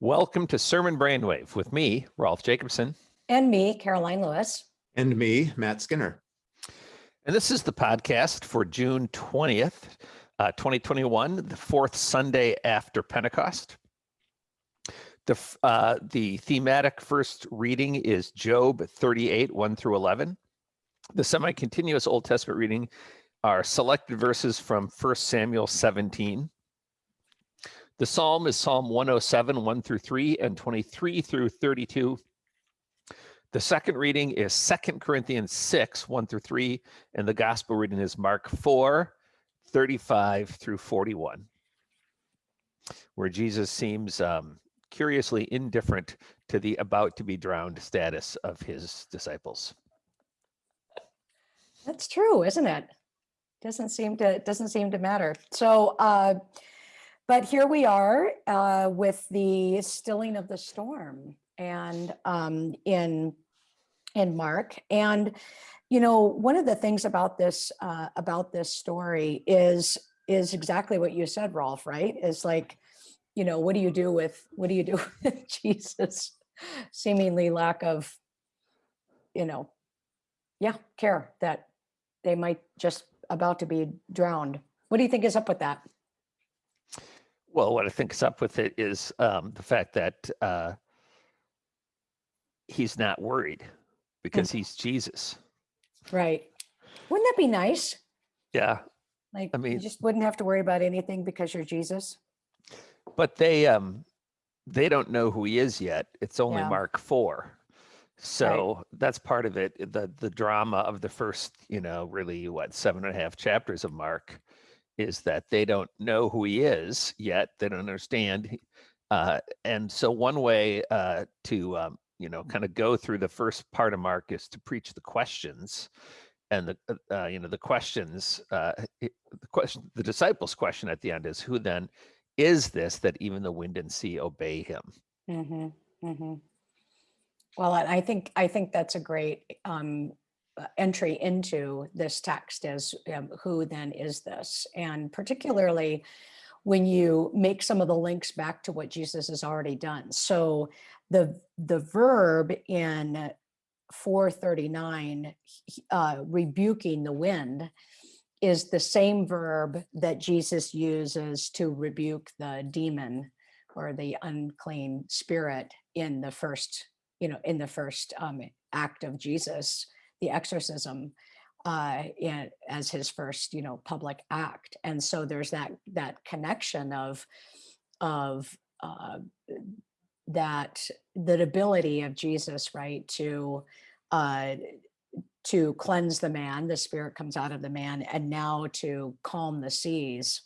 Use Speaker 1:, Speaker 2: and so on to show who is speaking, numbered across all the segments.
Speaker 1: Welcome to Sermon Brainwave with me, Rolf Jacobson.
Speaker 2: And me, Karoline Lewis.
Speaker 3: And me, Matt Skinner.
Speaker 1: And this is the podcast for June 20th, uh, 2021, the fourth Sunday after Pentecost. The, uh, the thematic first reading is Job 38, 1 through 11. The semi-continuous Old Testament reading are selected verses from 1 Samuel 17. The psalm is Psalm 107, 1 through 3, and 23 through 32. The second reading is Second Corinthians 6, 1 through 3, and the gospel reading is Mark 4, 35 through 41, where Jesus seems um, curiously indifferent to the about to be drowned status of his disciples.
Speaker 2: That's true, isn't it? Doesn't seem to doesn't seem to matter. So, uh, but here we are uh, with the stilling of the storm, and um, in in Mark, and you know one of the things about this uh, about this story is is exactly what you said, Rolf. Right? Is like, you know, what do you do with what do you do with Jesus' seemingly lack of, you know, yeah, care that they might just about to be drowned. What do you think is up with that?
Speaker 1: Well, what I think is up with it is um, the fact that uh, he's not worried because he's Jesus.
Speaker 2: Right. Wouldn't that be nice?
Speaker 1: Yeah,
Speaker 2: Like,
Speaker 1: I mean, you
Speaker 2: just wouldn't have to worry about anything because you're Jesus.
Speaker 1: but they um they don't know who he is yet. It's only
Speaker 2: Yeah.
Speaker 1: Mark four. So that's part of it. The the drama of the first, you know, really what seven and a half chapters of Mark is that they don't know who he is yet. They don't understand. Uh, and so one way uh, to um, you know kind of go through the first part of Mark is to preach the questions, and the uh, uh, you know the questions. Uh, the question, the disciples' question at the end is, "Who then is this that even the wind and sea obey him?"
Speaker 2: hmm hmm Well, I think, I think that's a great um, entry into this text is um, who then is this? And particularly when you make some of the links back to what Jesus has already done. So the, the verb in 439, uh, rebuking the wind, is the same verb that Jesus uses to rebuke the demon or the unclean spirit in the first, you know, in the first um, act of Jesus, the exorcism, uh, in, as his first, you know, public act. And so there's that that connection of of uh, that the ability of Jesus, right, to uh, to cleanse the man, the spirit comes out of the man, and now to calm the seas.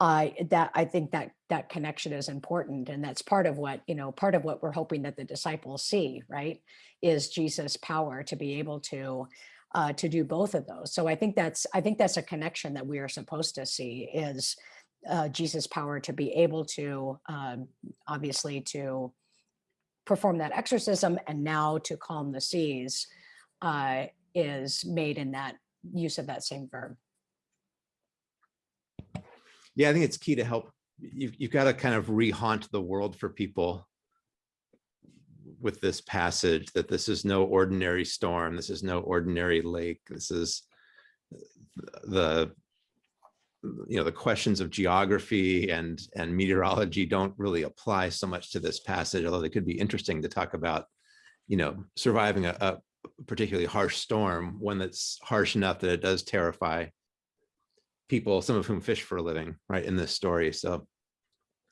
Speaker 2: I that I think that that connection is important, and that's part of what you know. Part of what we're hoping that the disciples see, right, is Jesus' power to be able to uh, to do both of those. So I think that's I think that's a connection that we are supposed to see is uh, Jesus' power to be able to um, obviously to perform that exorcism and now to calm the seas uh, is made in that use of that same verb.
Speaker 3: Yeah, I think it's key to help. You've, you've got to kind of re-haunt the world for people with this passage that this is no ordinary storm. This is no ordinary lake. This is the you know the questions of geography and and meteorology don't really apply so much to this passage although they could be interesting to talk about you know surviving a, a particularly harsh storm one that's harsh enough that it does terrify people, some of whom fish for a living, right, in this story. So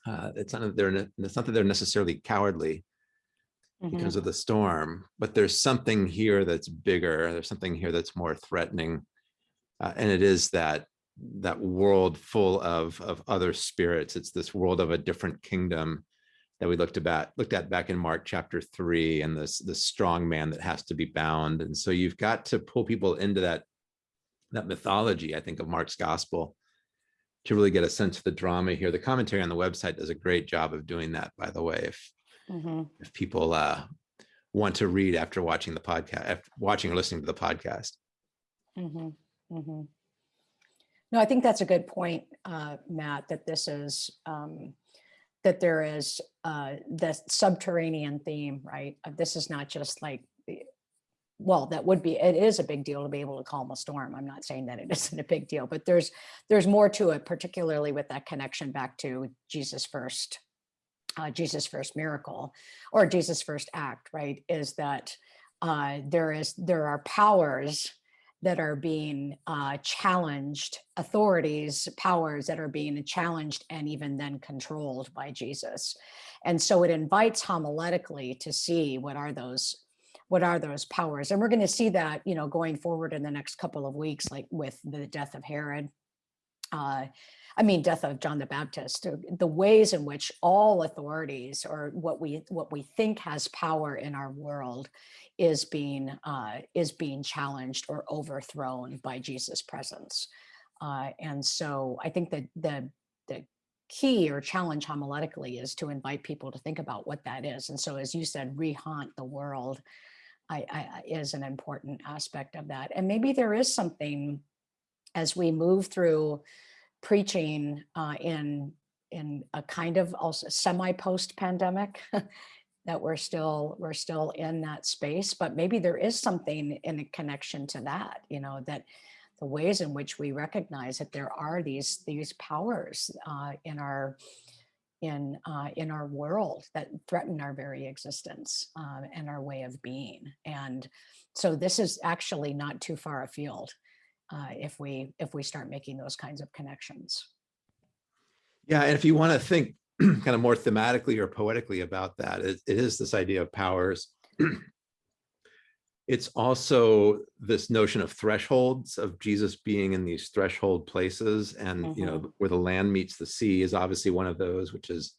Speaker 3: uh, it's not that they're it's not that they're necessarily cowardly
Speaker 2: Mm-hmm.
Speaker 3: because of the storm, but there's something here that's bigger. There's something here that's more threatening, uh, and it is that that world full of of other spirits. It's this world of a different kingdom that we looked about looked at back in Mark chapter three, and this this strong man that has to be bound. And so you've got to pull people into that that mythology, I think, of Mark's gospel to really get a sense of the drama here. The commentary on the website does a great job of doing that, by the way. If
Speaker 2: Mhm.
Speaker 3: if people uh, want to read after watching the podcast, after watching or listening to the podcast.
Speaker 2: Mhm, mhm. No, I think that's a good point, uh, Matt, that this is, um, that there is uh, the subterranean theme, right? This is not just like, well, that would be, it is a big deal to be able to calm a storm. I'm not saying that it isn't a big deal, but there's, there's more to it, particularly with that connection back to Jesus first, uh, Jesus first miracle or Jesus first act, right? Is that uh, there is, there are powers that are being uh, challenged, authorities, powers that are being challenged and even then controlled by Jesus. And so it invites homiletically to see what are those what are those powers? And we're going to see that you know going forward in the next couple of weeks like with the death of herod uh i mean death of john the baptist uh, the ways in which all authorities or what we what we think has power in our world is being uh is being challenged or overthrown by jesus presence. Uh and so i think that the the key or challenge homiletically is to invite people to think about what that is. And so as you said rehaunt the world I, I, is an important aspect of that. And maybe there is something as we move through preaching uh, in in a kind of also semi post pandemic that we're still we're still in that space, but maybe there is something in a connection to that. You know that the ways in which we recognize that there are these these powers uh, in our in uh, in our world that threaten our very existence uh, and our way of being. And so this is actually not too far afield uh, if we if we start making those kinds of connections.
Speaker 3: Yeah, and if you want to think kind of more thematically or poetically about that, it, it is this idea of powers. It's also this notion of thresholds of Jesus being in these threshold places, and you know where the land meets the sea is obviously one of those, which is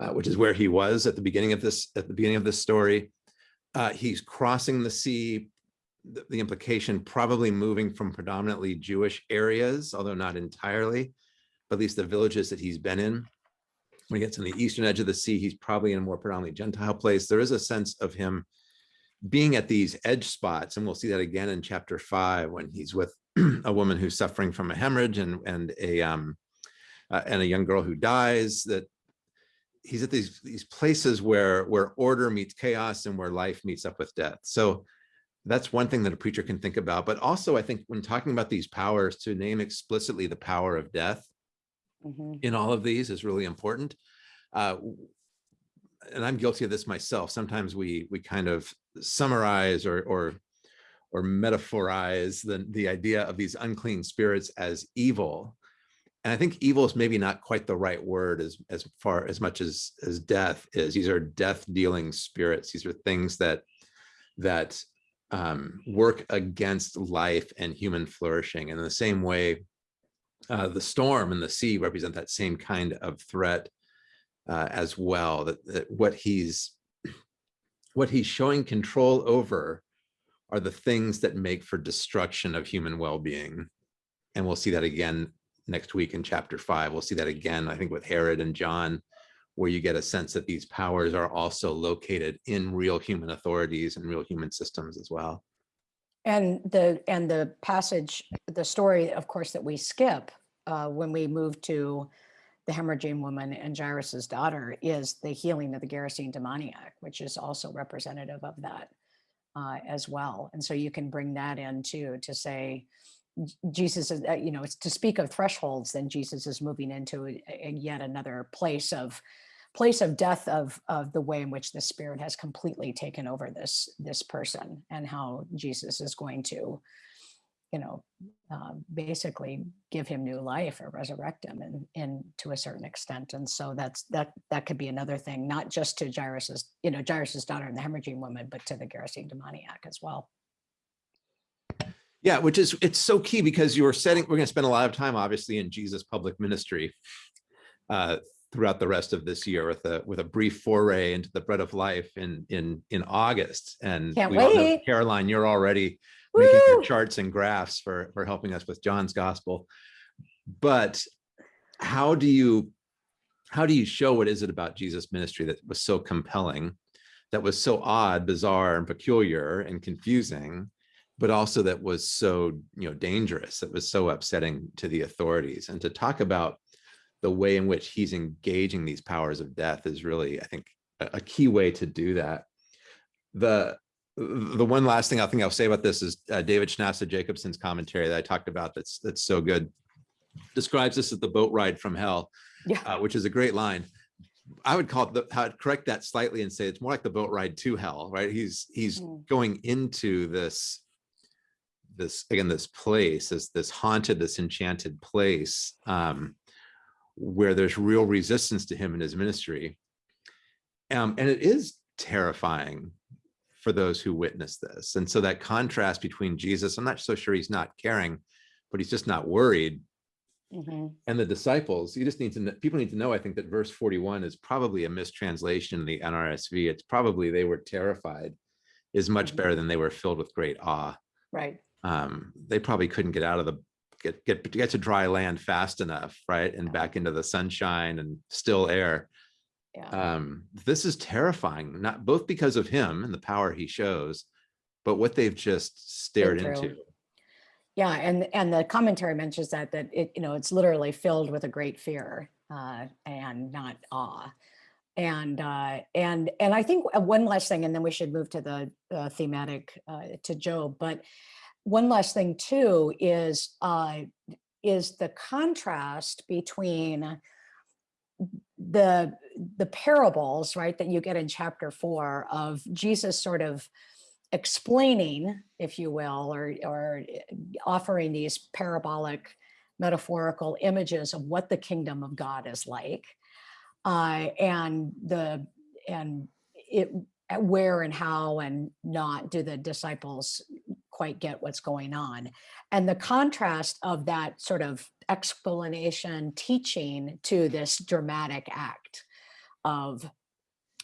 Speaker 3: uh, which is where he was at the beginning of this at the beginning of this story. Uh, he's crossing the sea. The, the implication probably moving from predominantly Jewish areas, although not entirely, but at least the villages that he's been in. When he gets on the eastern edge of the sea, he's probably in a more predominantly Gentile place. There is a sense of him being at these edge spots, and we'll see that again in chapter five when he's with a woman who's suffering from a hemorrhage and and a um uh, and a young girl who dies. That he's at these these places where where order meets chaos and where life meets up with death. So that's one thing that a preacher can think about. But also, I think when talking about these powers, to name explicitly the power of death
Speaker 2: Mhm.
Speaker 3: in all of these is really important. Uh, and I'm guilty of this myself. Sometimes we we kind of summarize or or or metaphorize the the idea of these unclean spirits as evil. And I think evil is maybe not quite the right word as as far as much as as death is. These are death dealing spirits. These are things that that um, work against life and human flourishing. And in the same way, uh, the storm and the sea represent that same kind of threat uh, as well. That, that what he's what he's showing control over are the things that make for destruction of human well-being, and we'll see that again next week in chapter five. We'll see that again, I think, with Herod and John, where you get a sense that these powers are also located in real human authorities and real human systems as well.
Speaker 2: And the and the passage, the story, of course, that we skip uh, when we move to the hemorrhaging woman and Jairus's daughter is the healing of the Gerasene demoniac, which is also representative of that uh, as well. And so you can bring that in too to say Jesus is, uh, you know, it's to speak of thresholds. Then Jesus is moving into a, a yet another place of place of death of of the way in which the spirit has completely taken over this this person and how jesus is going to you know uh, basically give him new life or resurrect him and and to a certain extent and so that's that that could be another thing not just to jairus's you know jairus's daughter and the hemorrhaging woman but to the gerasene demoniac as well
Speaker 3: Yeah, which is it's so key because you are setting. We're going to spend a lot of time, obviously, in Jesus' public ministry uh, throughout the rest of this year, with a with a brief foray into the bread of life in in in August. And
Speaker 2: Can't
Speaker 3: we all know,
Speaker 2: wait.
Speaker 3: Karoline, you're already making your charts and graphs for for helping us with John's gospel. But how do you how do you show what is it about Jesus' ministry that was so compelling, that was so odd, bizarre, and peculiar and confusing? but also that was so you know dangerous that was so upsetting to the authorities and to talk about the way in which he's engaging these powers of death is really, I think, a, a key way to do that. The the one last thing I think I'll say about this is uh, David Schnasa Jacobsen's commentary that I talked about. That's that's so good. Describes this as the boat ride from hell,
Speaker 2: Yeah.
Speaker 3: uh, which is a great line. I would call it the, I'd correct that slightly and say it's more like the boat ride to hell, right? He's he's
Speaker 2: Mm.
Speaker 3: going into this this again this place this this haunted this enchanted place um where there's real resistance to him in his ministry um and it is terrifying for those who witness this and so that contrast between jesus i'm not so sure he's not caring but he's just not worried
Speaker 2: Mhm.
Speaker 3: and the disciples you just need to know people need to know i think that verse 41 is probably a mistranslation in the nrsv it's probably they were terrified is much
Speaker 2: Mhm.
Speaker 3: better than they were filled with great awe
Speaker 2: Right.
Speaker 3: um, they probably couldn't get out of the get get get to dry land fast enough, right, and
Speaker 2: Yeah.
Speaker 3: back into the sunshine and still air.
Speaker 2: Yeah.
Speaker 3: Um, this is terrifying, not both because of him and the power he shows, but what they've just stared into.
Speaker 2: Yeah, and and the commentary mentions that that it you know it's literally filled with a great fear uh, and not awe, and uh, and and I think uh, one last thing, and then we should move to the uh, thematic uh, to Job. But one last thing too is uh, is the contrast between the the parables right that you get in chapter four of Jesus sort of explaining, if you will, or, or eh, offering these parabolic metaphorical images of what the kingdom of God is like. Uh, and the and it uh, where and how and not do the disciples quite get what's going on and the contrast of that sort of explanation teaching to this dramatic act of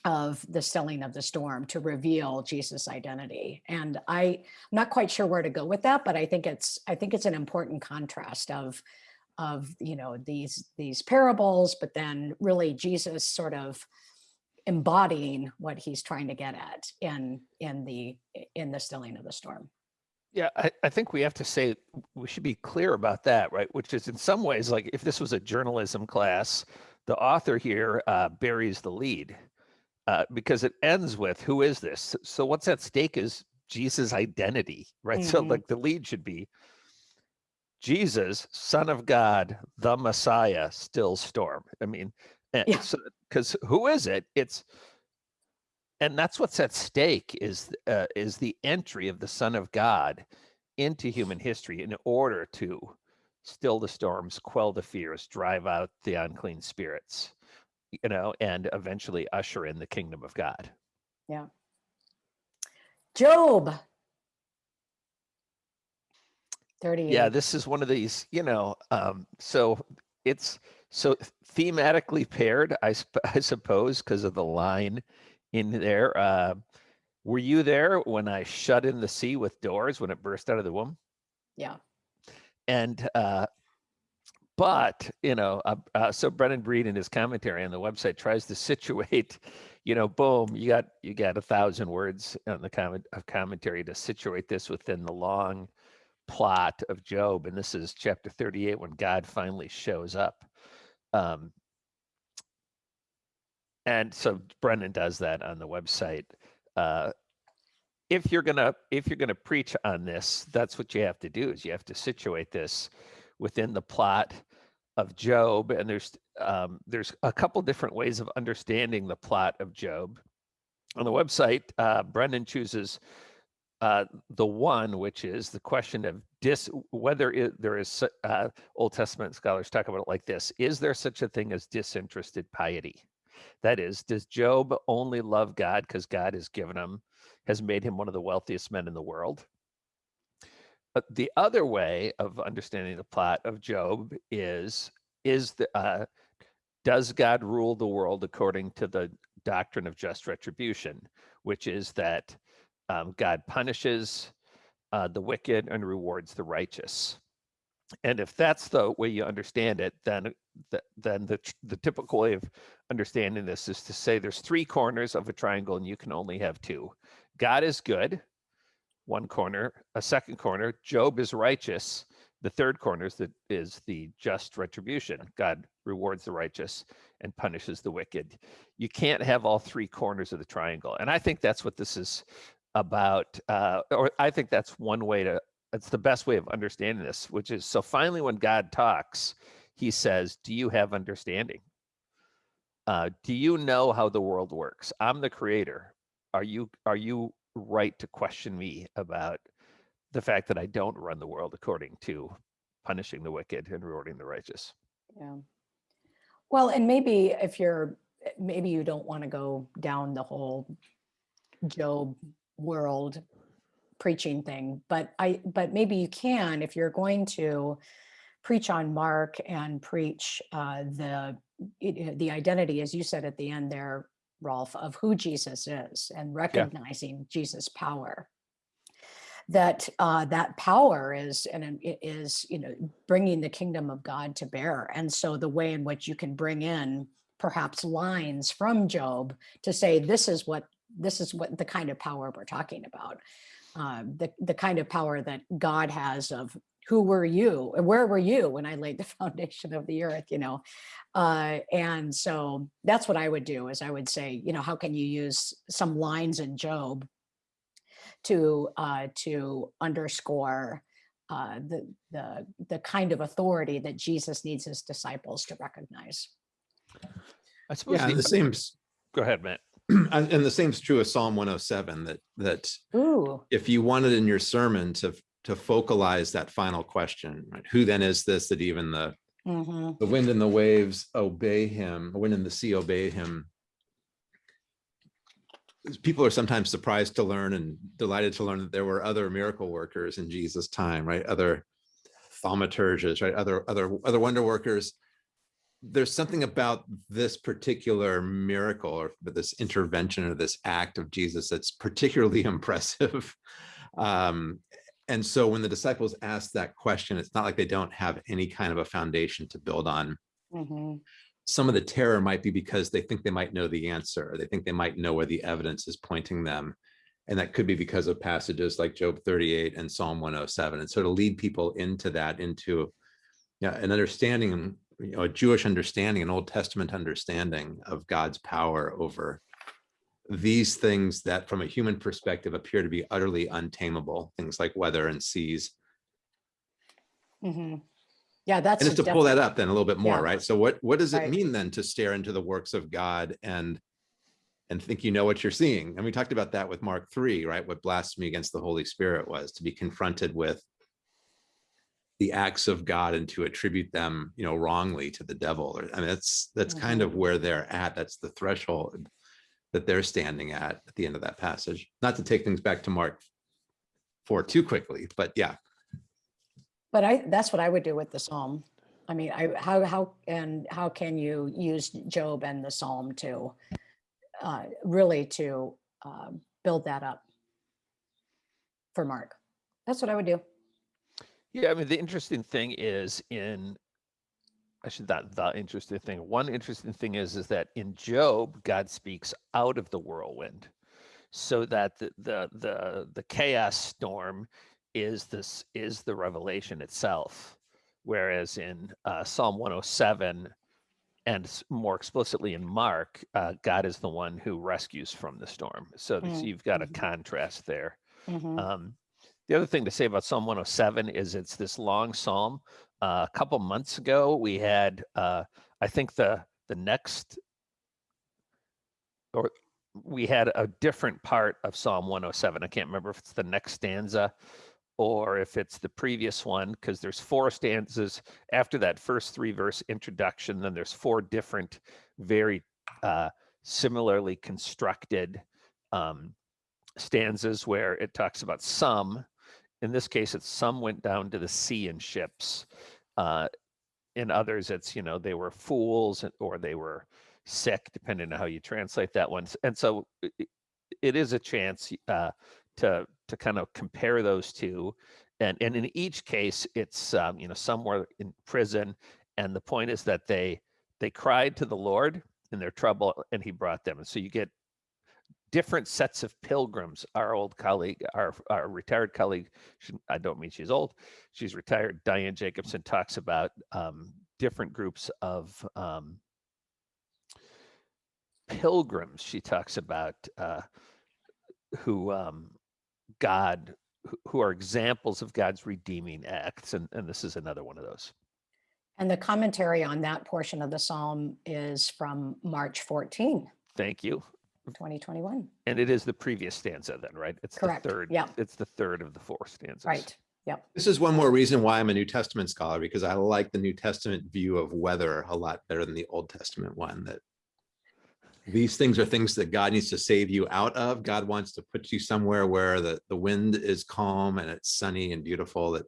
Speaker 2: of the stilling of the storm to reveal Jesus' identity. And I, I'm not quite sure where to go with that, but I think it's I think it's an important contrast of of you know these these parables, but then really Jesus sort of embodying what he's trying to get at in in the in the stilling of the storm.
Speaker 1: Yeah, I, I think we have to say we should be clear about that, right? Which is in some ways like if this was a journalism class, the author here uh, buries the lead uh, because it ends with who is this? So what's at stake is Jesus' identity, right? So
Speaker 2: Mhm.
Speaker 1: like the lead should be Jesus, Son of God, the Messiah, still storm. I mean, and
Speaker 2: Yeah.
Speaker 1: so because who is it? It's and that's what's at stake is uh, is the entry of the Son of God into human history in order to still the storms, quell the fears, drive out the unclean spirits, you know, and eventually usher in the kingdom of God.
Speaker 2: Yeah job. 38.
Speaker 1: Yeah, this is one of these, you know, um, so it's so thematically paired, I, sp- I suppose, because of the line in there. Uh, were you there when I shut in the sea with doors when it burst out of the womb?
Speaker 2: yeah.
Speaker 1: and uh but you know uh, uh, so brennan breed in his commentary on the website tries to situate you know boom you got you got a thousand words on the comment of commentary to situate this within the long plot of job and this is chapter 38 when god finally shows up um and so brennan does that on the website uh if you're gonna if you're gonna preach on this, that's what you have to do is you have to situate this within the plot of Job. And there's um, there's a couple different ways of understanding the plot of Job. On the website, uh, Brennan chooses uh, the one, which is the question of dis whether it, there is uh, Old Testament scholars talk about it like this: Is there such a thing as disinterested piety? That is, does Job only love God because God has given him has made him one of the wealthiest men in the world. But the other way of understanding the plot of Job is is the uh, does God rule the world according to the doctrine of just retribution, which is that um, God punishes uh, the wicked and rewards the righteous. And if that's the way you understand it, then th- then the the typical way of understanding this is to say there's three corners of a triangle and you can only have two. God is good, one corner, a second corner, Job is righteous, The third corner is the, is the just retribution. God rewards the righteous and punishes the wicked. You can't have all three corners of the triangle. And I think that's what this is about. Uh, or I think that's one way to, it's the best way of understanding this, which is so finally when God talks, he says, Do you have understanding? Uh, do you know how the world works? I'm the creator. Are you are you right to question me about the fact that I don't run the world according to punishing the wicked and rewarding the righteous?
Speaker 2: Yeah. Well, and maybe if you're, maybe you don't want to go down the whole Job world preaching thing, but I, but maybe you can if you're going to preach on Mark and preach uh, the it- the identity, as you said at the end there, Rolf, of who Jesus is and recognizing Jesus' power. That uh, that power is and is you know bringing the kingdom of God to bear, and so the way in which you can bring in perhaps lines from Job to say this is what this is what the kind of power we're talking about, uh, the the kind of power that God has of who were you and where were you when I laid the foundation of the earth, you know, uh, and so that's what I would do is I would say, you know, how can you use some lines in Job to uh, to underscore uh, the the the kind of authority that Jesus needs his disciples to recognize.
Speaker 1: I suppose
Speaker 3: Yeah,
Speaker 1: the,
Speaker 3: and the same,
Speaker 1: go ahead, Matt.
Speaker 3: and and the is true of Psalm 107, that, that
Speaker 2: Ooh,
Speaker 3: if you wanted in your sermon to, to focalize that final question, right? Who then is this that even the,
Speaker 2: mhm,
Speaker 3: the wind and the waves obey him, the wind and the sea obey him? People are sometimes surprised to learn and delighted to learn that there were other miracle workers in Jesus' time, right? Other thaumaturges, right? Other, other, other wonder workers. There's something about this particular miracle or this intervention or this act of Jesus that's particularly impressive. Um, and so when the disciples ask that question, it's not like they don't have any kind of a foundation to build on.
Speaker 2: mhm,
Speaker 3: Some of the terror might be because they think they might know the answer. or They think they might know where the evidence is pointing them. And that could be because of passages like Job 38 and Psalm 107. And so to lead people into that, into yeah, an understanding, and you know, a Jewish understanding, an Old Testament understanding of God's power over these things that from a human perspective appear to be utterly untamable, things like weather and seas.
Speaker 2: mhm. Yeah, that's.
Speaker 3: And just to pull that up then a little bit more,
Speaker 2: Yeah.
Speaker 3: right? So what, what does it
Speaker 2: Right.
Speaker 3: mean then to stare into the works of God and and think you know what you're seeing? And we talked about that with Mark 3, right? What blasphemy against the Holy Spirit was to be confronted with the acts of God and to attribute them, you know, wrongly to the devil. I mean, that's that's kind of where they're at. That's the threshold that they're standing at at the end of that passage. Not to take things back to Mark 4 too quickly, but yeah,
Speaker 2: But I, that's what I would do with the Psalm. I mean, I, how, how, and how can you use Job and the Psalm to uh, really to um, build that up for Mark? That's what I would do.
Speaker 1: Yeah, I mean, the interesting thing is in, I should not the interesting thing. One interesting thing is is that in Job, God speaks out of the whirlwind, so that the the the, the chaos storm is this is the revelation itself, whereas in uh, Psalm 107 and more explicitly in Mark, uh, God is the one who rescues from the storm. So, th- so
Speaker 2: Mm,
Speaker 1: you've got a
Speaker 2: mhm.
Speaker 1: contrast there.
Speaker 2: Mhm.
Speaker 1: Um, the other thing to say about Psalm 107 is it's this long psalm. Uh, a couple months ago, we had, uh, I think the the next, or we had a different part of Psalm 107. I can't remember if it's the next stanza or if it's the previous one, because there's four stanzas after that first three verse introduction. Then there's four different, very uh, similarly constructed um, stanzas where it talks about some. In this case, it's some went down to the sea in ships. Uh, in others, it's you know they were fools or they were sick, depending on how you translate that one. And so i- i- it is a chance uh, to to kind of compare those two. And and in each case, it's um, you know somewhere in prison, and the point is that they they cried to the Lord in their trouble, and He brought them. And so you get different sets of pilgrims. Our old colleague, our, our retired colleague, she, I don't mean she's old, she's retired, Diane Jacobson talks about um, different groups of um, pilgrims. She talks about uh, who um, God, who- who are examples of God's redeeming acts. And, and this is another one of those.
Speaker 2: And the commentary on that portion of the psalm is from March 14,
Speaker 1: Thank you.
Speaker 2: 2021.
Speaker 1: And it is the previous stanza then, right? It's
Speaker 2: Correct,
Speaker 1: the third.
Speaker 2: yeah.
Speaker 1: It's the third of the four stanzas.
Speaker 2: Right. Yep.
Speaker 3: This is one more reason why I'm a New Testament scholar, because I like the New Testament view of weather a lot better than the Old Testament one, that these things are things that God needs to save you out of. God wants to put you somewhere where the, the wind is calm and it's sunny and beautiful, that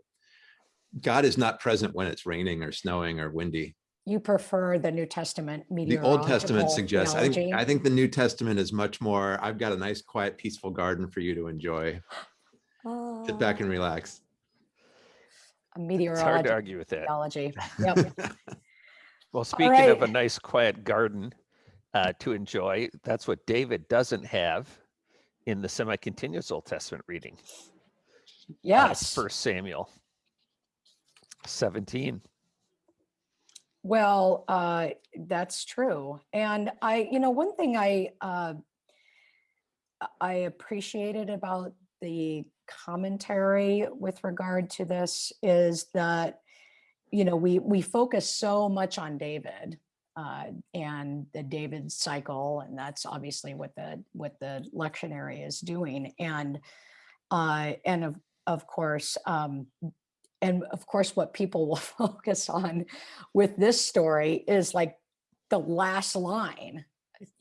Speaker 3: God is not present when it's raining or snowing or windy.
Speaker 2: You prefer the New Testament
Speaker 3: The Old Testament suggests, I think. I think the New Testament is much more, I've got a nice, quiet, peaceful garden for you to enjoy. Sit back and
Speaker 2: Ah,
Speaker 3: relax.
Speaker 2: a
Speaker 1: It's hard to argue with that.
Speaker 2: theology. Yep.
Speaker 1: Well, speaking of a nice quiet garden uh, to enjoy, that's what David doesn't have in the semi-continuous Old Testament reading. uh,
Speaker 2: Yes.
Speaker 1: First Samuel 17.
Speaker 2: Well, uh, that's true. And I, you know, one thing I, uh, I appreciated about the commentary with regard to this is that, you know, we, we focus so much on David uh, and the David cycle, and that's obviously what the, what the lectionary is doing. And, uh, and of, of course, um, and of course, what people will focus on with this story is like the last line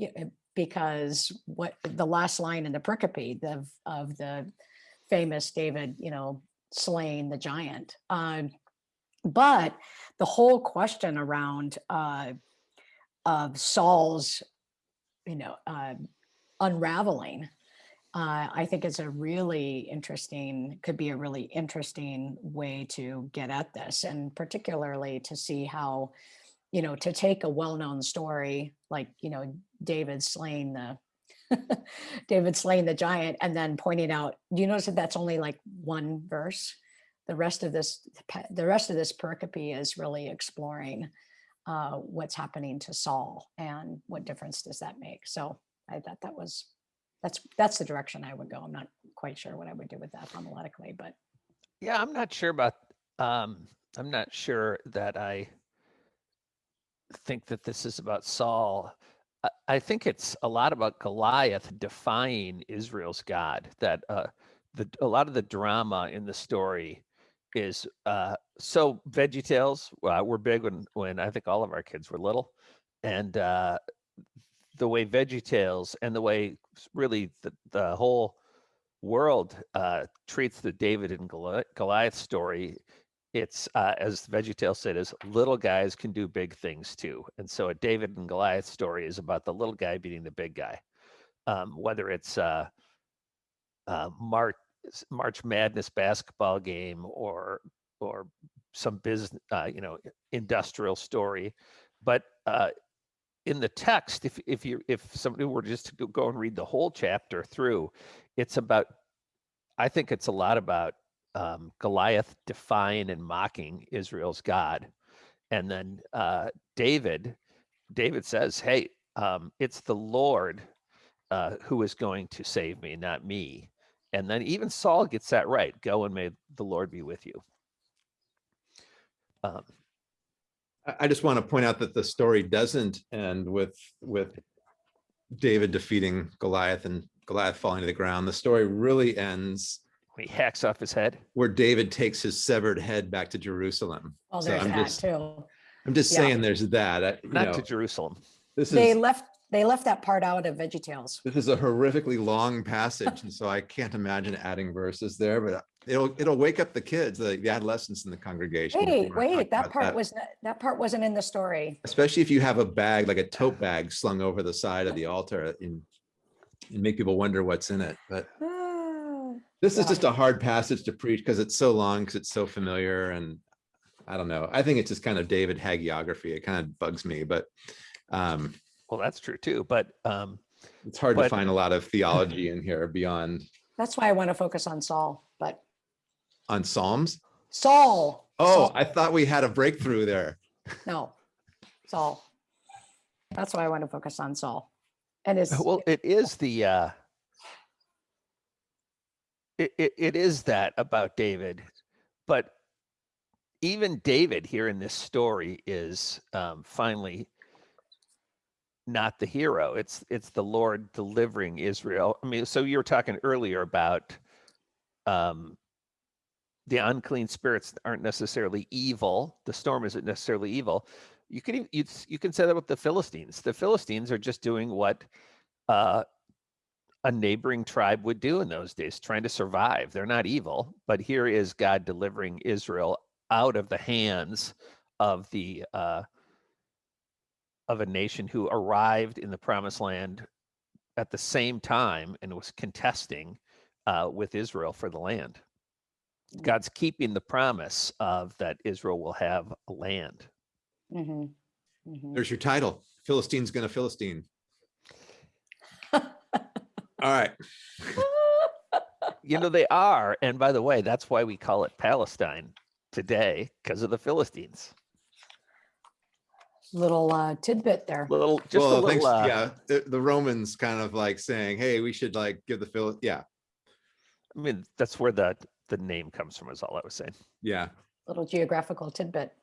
Speaker 2: uh, because what the last line in the pericope of, of the famous David, you know, slaying the giant. Um, but the whole question around uh, of Saul's, you know, uh, unraveling, uh, I think is a really interesting, could be a really interesting way to get at this, and particularly to see how, you know, to take a well-known story like, you know, David slaying the David slaying the giant, and then pointing out, do you notice that that's only like one verse? The rest of this, the rest of this pericope is really exploring uh, what's happening to Saul and what difference does that make. So I thought that was that's that's the direction I would go. I'm not quite sure what I would do with that homiletically, but
Speaker 1: Yeah, I'm not sure about, um, I'm not sure that I think that this is about Saul. I, I think it's a lot about Goliath defying Israel's God, that uh, the, a lot of the drama in the story is uh, so Veggie Tales uh, were big when, when I think all of our kids were little. And uh, the way Veggie Tales and the way really the, the whole world uh, treats the David and Goliath story, it's uh, as VeggieTales said, is little guys can do big things too. And so a David and Goliath story is about the little guy beating the big guy. Um, whether it's uh, uh, March March Madness basketball game or or some business, uh, you know, industrial story, but uh, in the text, if if you if somebody were just to go- and read the whole chapter through, it's about. I think it's a lot about um, Goliath defying and mocking Israel's God, and then uh, David. David says, "Hey, um, it's the Lord uh, who is going to save me, not me." And then even Saul gets that right. Go and may the Lord be with you. Um,
Speaker 3: I, I just want to point out that the story doesn't end with, with David defeating Goliath and Goliath falling to the ground. The story really ends
Speaker 1: when he hacks off his head.
Speaker 3: where David takes his severed head back to Jerusalem.
Speaker 2: well,
Speaker 3: So I'm
Speaker 2: that
Speaker 3: just,
Speaker 2: too.
Speaker 3: I'm just
Speaker 2: Yeah.
Speaker 3: saying there's that. I- you
Speaker 1: Not
Speaker 3: know,
Speaker 1: to Jerusalem.
Speaker 3: This
Speaker 2: They
Speaker 3: is,
Speaker 2: left they left that part out of VeggieTales.
Speaker 3: this is a horrifically long passage. And so I can't imagine adding verses there, but it'll, it'll wake up the kids, the the adolescents in the congregation.
Speaker 2: Wait, wait, that
Speaker 3: about
Speaker 2: part was not- that part wasn't in the story.
Speaker 3: especially if you have a bag like a tote bag slung over the side of the altar and, and make people wonder what's in it. But
Speaker 2: Ah,
Speaker 3: this is just a hard passage to preach because it's so long, because it's so familiar and I don't know. I think it's just kind of David hagiography. It kind of bugs me, but um,
Speaker 1: Well, that's true too. But um,
Speaker 3: It's hard to find a lot of theology in here beyond
Speaker 2: That's why I want to focus on Saul, but
Speaker 3: on Psalms.
Speaker 2: Saul.
Speaker 3: Oh,
Speaker 2: Saul.
Speaker 3: I thought we had a breakthrough there.
Speaker 2: No, Saul. That's why I want to focus on Saul. And his,
Speaker 1: Well, it is the uh it, it, it is that about David, but even David here in this story is um, finally not the hero. It's it's the Lord delivering Israel. I mean, so you were talking earlier about um, the unclean spirits aren't necessarily evil. The storm isn't necessarily evil. You can you, you can say that with the Philistines. The Philistines are just doing what uh, a neighboring tribe would do in those days, trying to survive. They're not evil, but here is God delivering Israel out of the hands of the uh, of a nation who arrived in the promised land at the same time and was contesting uh, with Israel for the land.
Speaker 2: Mm.
Speaker 1: God's keeping the promise of that Israel will have a land.
Speaker 2: Mhm, mhm.
Speaker 3: There's your title. Philistine's gonna Philistine. All right.
Speaker 1: You know, they are. And by the way, that's why we call it Palestine today, because of the Philistines.
Speaker 2: little uh, tidbit there.
Speaker 1: Little, just a little,
Speaker 3: thanks,
Speaker 1: uh,
Speaker 3: yeah, the, the Romans kind of like saying, hey, we should like give the Phil, yeah,
Speaker 1: I mean, that's where the, the name comes from, is all I was saying.
Speaker 3: yeah.
Speaker 2: Little geographical tidbit.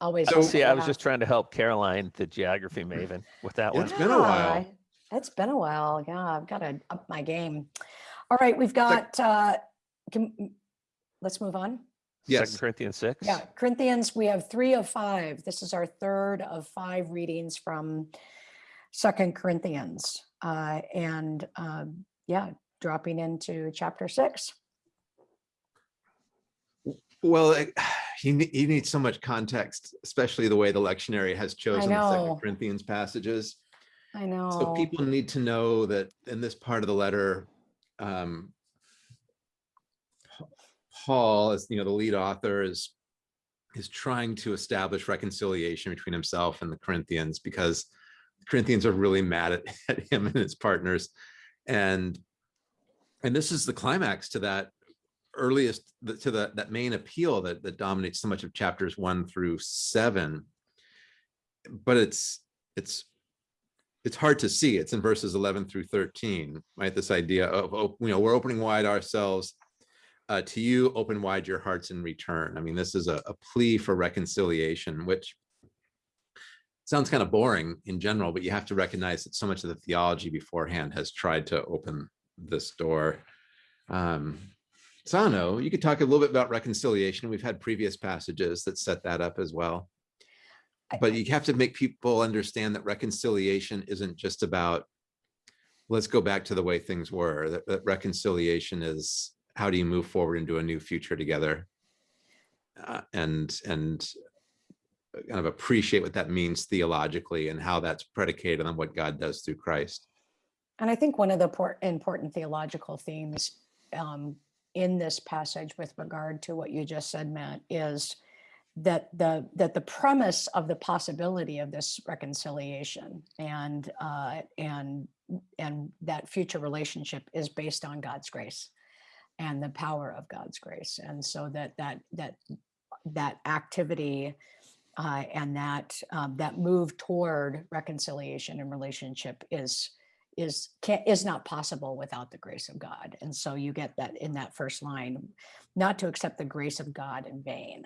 Speaker 2: Always.
Speaker 3: So-
Speaker 1: See, I was just trying to help Karoline, the geography maven, with that one.
Speaker 3: It's been a while.
Speaker 2: It's been a while. Yeah, I've got to up my game. All right, we've got, uh, can, let's move on.
Speaker 3: Yes.
Speaker 1: Second Corinthians six.
Speaker 2: Yeah, Corinthians, we have three of five. This is our third of five readings from Second Corinthians. Uh, and um, yeah, dropping into chapter six.
Speaker 3: Well, he, he needs so much context, especially the way the lectionary has chosen the. Second Corinthians passages.
Speaker 2: I know.
Speaker 3: So people need to know that in this part of the letter, um, Paul, as you know, the lead author is is trying to establish reconciliation between himself and the Corinthians because the Corinthians are really mad at, at him and his partners. And and this is the climax to that earliest to the that main appeal that that dominates so much of chapters one through seven. But it's it's it's hard to see. It's in verses 11 through 13, right? This idea of, you know, we're opening wide ourselves uh, to you, open wide your hearts in return. I mean, this is a, a plea for reconciliation, which sounds kind of boring in general, but you have to recognize that so much of the theology beforehand has tried to open this door. Um, so I don't know, you could talk a little bit about reconciliation. We've had previous passages that set that up as well. But you have to make people understand that reconciliation isn't just about, let's go back to the way things were, that, that reconciliation is, how do you move forward into a new future together? Uh, and, and kind of appreciate what that means theologically and how that's predicated on what God does through Christ.
Speaker 2: And I think one of the important theological themes um, in this passage with regard to what you just said, Matt, is that the that the premise of the possibility of this reconciliation and uh, and and that future relationship is based on God's grace and the power of God's grace, and so that that that that activity uh, and that um, that move toward reconciliation and relationship is is can is not possible without the grace of God. And so you get that in that first line, not to accept the grace of God in vain,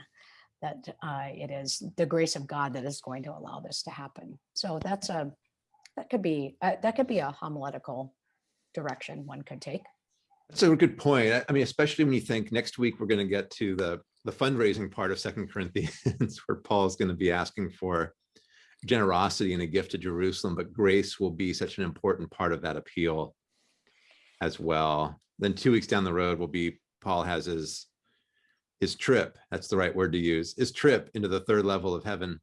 Speaker 2: that uh, it is the grace of God that is going to allow this to happen. So that's a that could be uh, that could be a homiletical direction one could take.
Speaker 3: That's a good point. I- mean, especially when you think next week, we're going to get to the, the fundraising part of Second Corinthians, where Paul's going to be asking for generosity and a gift to Jerusalem, but grace will be such an important part of that appeal as well. Then two weeks down the road will be, Paul has his, his trip, that's the right word to use, his trip into the third level of heaven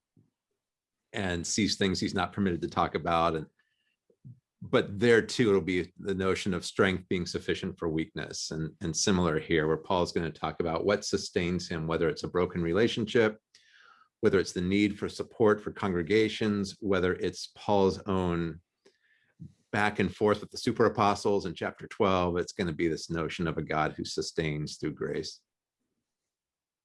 Speaker 3: and sees things he's not permitted to talk about and but there too, it'll be the notion of strength being sufficient for weakness and, and similar here where Paul's going to talk about what sustains him, whether it's a broken relationship, whether it's the need for support for congregations, whether it's Paul's own back and forth with the super apostles in chapter 12, it's going to be this notion of a God who sustains through grace.